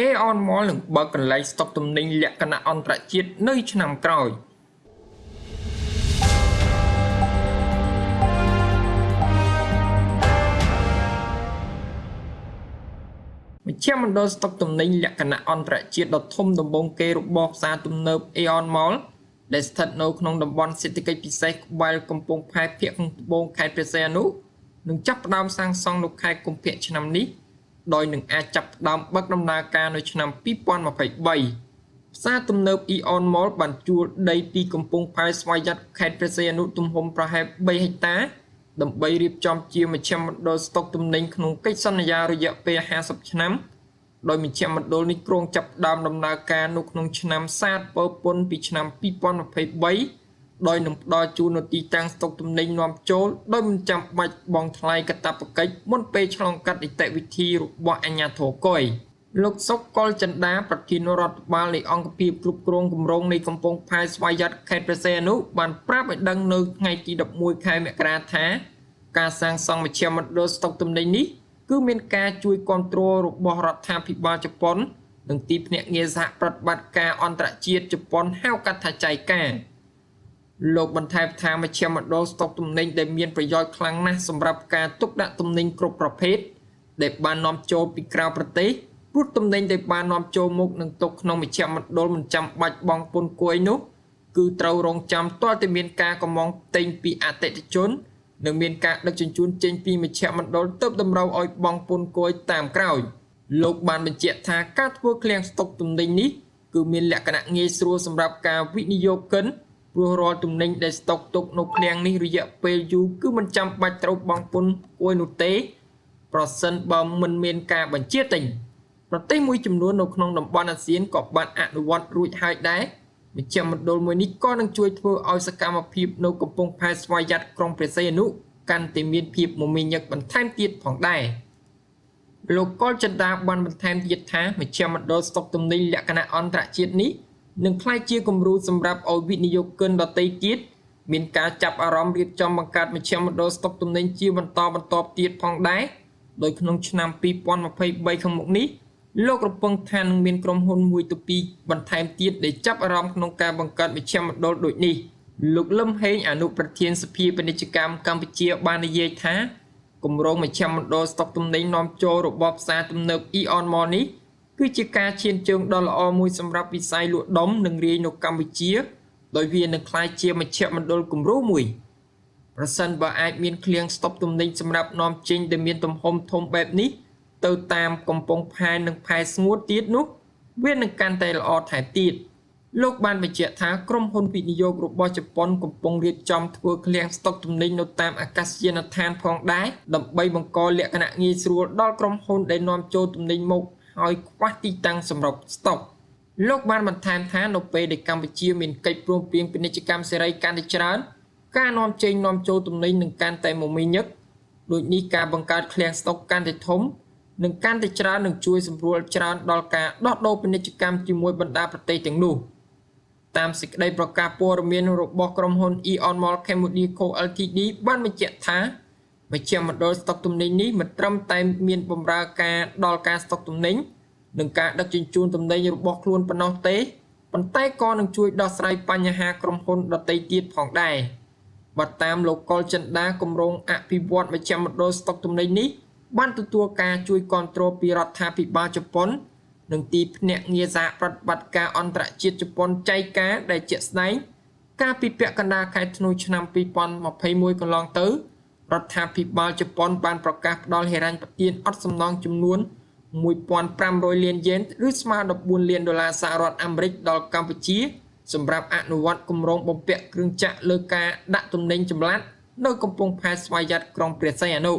Aeon Mall នឹងបើកកន្លែងស្តុកទំនិញលក្ខណៈអន្តរជាតិនៅឆ្នាំក្រោយមជ្ឈមណ្ឌលស្តុកទំនិញលក្ខណៈអន្តរជាតិដ៏ធំដំបូងគេរបស់ផ្សារទំនើប Aeon Mall ដែលស្ថិតនៅក្នុងតំបន់សេដ្ឋកិច្ចពិសេសក្បែរកំពង់ផែភាគខាងត្បូងខេត្តព្រះសីហនុនឹងចាប់ផ្ដើមសាងសង់នៅខែកុម្ភៈឆ្នាំនេះ ដោយនឹងអាចចាប់ផ្ដើមបើកដំណើរការនៅឆ្នាំ2023ផ្សារទំនើប Eon Mall បានជួលដីទីកំពង់ផែស្វយ័តខេត្តព្រះសីហនុទំហំប្រហែល3ហិកតាដើម្បីរៀបចំជាមជ្ឈមណ្ឌលស្តុកទំនិញក្នុងកិច្ចសន្យារយៈពេល50ឆ្នាំដោយមជ្ឈមណ្ឌលនេះគ្រោងចាប់ផ្ដើមដំណើរការនៅក្នុងឆ្នាំសាទពើពុនពីឆ្នាំ2023 ដោយនឹងផ្ដល់ជូននូវទីតាំងស្តុកទំនិញនាំចូលដោយមិនចាំបាច់បង់ថ្លៃកាតព្វកិច្ចមុនពេលឆ្លងកាត់នីតិវិធីរបស់អាជ្ញាធរកុយលោកសុកកុលចិន្តាប្រធានរដ្ឋបាលនៃអង្គភាពគ្រប់គ្រងគម្រោងនៃកំពង់ផែស្វយ័តខេត្តព្រះសីហនុបានប្រាប់ឲ្យដឹងនៅថ្ងៃទី11ខែមករាថា ការសាងសង់មជ្ឈមណ្ឌលស្តុកទំនិញនេះគឺមានការជួយគ្រប់គ្រងរបស់រដ្ឋាភិបាលជប៉ុននិងទីភ្នាក់ងារសហប្រតិបត្តិការអន្តរជាតិជប៉ុនហៅកាត់ថាចៃកា លោកបន្ថែមថាមជ្ឈមណ្ឌលស្តុកទំនិញដែលមានប្រយោជន៍ខ្លាំងណាស់សម្រាប់ការទុកដាក់ទំនិញគ្រប់ប្រភេទដែលបាននាំចូលពីក្រៅប្រទេសព្រោះទំនិញដែលបាននាំចូលមកនឹងទុកក្នុងមជ្ឈមណ្ឌលមិនចាំបាច់បង់ពន្ធគួយនោះគឺត្រូវរងចាំទាល់តែមានការកម្មងទិញពីអតិថិជននិងមានការដឹកជញ្ជូនចេញពីមជ្ឈមណ្ឌលទៅតម្រូវឲ្យបង់ពន្ធគយតាមក្រោយលោកបានបញ្ជាក់ថាការធ្វើឃ្លាំងស្តុកទំនិញនេះគឺមានលក្ខណៈងាយស្រួលសម្រាប់ការវិនិយោគិន ព្រោះរាល់ទំនិញដែលស្តុកទុកនៅឃ្លាំងនេះរយៈពេលយូរគឺមិនចាំបាច់ត្រូវបង់ពន្ធគយនោះទេ ប្រសិនបើមិនមានការបញ្ជាទិញប្រទេសមួយចំនួននៅក្នុងតំបន់អាស៊ានក៏បានអនុវត្តរួចហើយដែរមជ្ឈមណ្ឌលមួយនេះក៏នឹងជួយធ្វើឲ្យសកម្មភាពនៅកំពង់ផែស្វយ័តក្រុងព្រះសីហនុកាន់តែមានភាពមមាញឹកបន្ថែមទៀតផងដែរលោកកុលចិន្តាបានបន្ថែមទៀតថាមជ្ឈមណ្ឌលស្តុកទំនិញលក្ខណៈអន្តរជាតិនេះ នឹងក្លាយជាគំរូសម្រាប់ឲ្យវិនិយោគិនដទៃទៀតមានការចាប់អារម្មណ៍រៀបចំបង្កើតមជ្ឈមណ្ឌលស្តុកទំនិញជាបន្តបន្ទាប់ទៀតផងដែរដោយក្នុងឆ្នាំ2023ខាងមុខនេះលោករំពឹងថានឹងមានក្រុមហ៊ុនមួយទៅពីរបន្ថែមទៀតដែលចាប់អារម្មណ៍ក្នុងការបង្កើតមជ្ឈមណ្ឌលដូចនេះលោកលឹមហេងអនុប្រធានសភាពាណិជ្ជកម្មកម្ពុជាបាននិយាយថាគម្រោងមជ្ឈមណ្ឌលស្តុកទំនិញនាំចូលរបស់ផ្សារទំនើប Eon Mall នេះ គឺជាការឈានជើងដ៏ល្អមួយសម្រាប់វិស័យលក់ដុំនិងរាយនៅកម្ពុជា ដោយវានឹងក្លាយជាមជ្ឈមណ្ឌលគំរូមួយប្រសិនបើអាចមានឃ្លាំងស្តុកទំនិញសម្រាប់នាំចេញដែលមានទំហំធំបែបនេះ ទៅតាមកំពង់ផែនិងផែស្ងួតទៀតនោះ វានឹងកាន់តែល្អថែមទៀតលោកបានបញ្ជាក់ថាក្រុមហ៊ុនវិនិយោគរបស់ជប៉ុនកំពុងរៀបចំធ្វើឃ្លាំងស្តុកទំនិញនៅតាមអាកាសយានដ្ឋានផងដែរដើម្បីបង្កលក្ខណៈងាយស្រួលដល់ក្រុមហ៊ុនដែលនាំចូលទំនិញមក ហើយខ្វះទីតាំងសម្រាប់ស្តុកលោកបានបន្ថែមថានៅពេលដែលកម្ពុជាមានកិច្ចព្រមព្រៀងពាណិជ្ជកម្មសេរីកាន់តែច្រើនការនាំចេញនាំចូលទំនិញនឹងកាន់តែមមាញឹកដូចនេះការបង្កើតឃ្លាំងស្តុកកាន់តែធំនឹងកាន់តែច្រើននឹងជួយសម្រួលច្រើនដល់ការដោះដូរពាណិជ្ជកម្មជាមួយបណ្ដាប្រទេសទាំងនោះតាមសេចក្តីប្រកាសព័ត៌មានរបស់ក្រុមហ៊ុន Eon Mall Cambodia Co Ltd បានបញ្ជាក់ថា មជ្ឈមណ្ឌលស្តុកទំនិញនេះមិនត្រឹមតែមានបម្រើការដល់ការស្តុកទំនិញនិងការដឹកជញ្ជូនទំនិញរបស់ខ្លួនប៉ុណ្ណោះទេប៉ុន្តែក៏នឹងជួយដោះស្រាយបញ្ហាក្រុមហ៊ុនដទៃទៀតផងដែរបើតាមលោកកុលចិន្តាគម្រោងអភិវឌ្ឍមជ្ឈមណ្ឌលស្តុកទំនិញនេះបានទទួលការជួយគ្រប់គ្រងពីរដ្ឋាភិបាលជប៉ុននិងទីភ្នាក់ងារសហប្រតិបត្តិការអន្តរជាតិជប៉ុនចៃកាដែលជាក់ស្ដែងកាលពីពាក់កណ្ដាលខែធ្នូឆ្នាំ2021កន្លងទៅ រដ្ឋាភិបាលជប៉ុនបានប្រកាសផ្ដល់ហិរញ្ញប្បទានអត់សំណងចំនួន1500លានយេនឬស្មើ14លានដុល្លារសហរដ្ឋអាមេរិកដល់កម្ពុជា សម្រាប់អនុវត្តគម្រោងបំពាក់គ្រឿងចក្រលើការដាក់ទំនិញចម្លាក់នៅកំពង់ផែស្វយ័តក្រុងព្រះសីហនុ។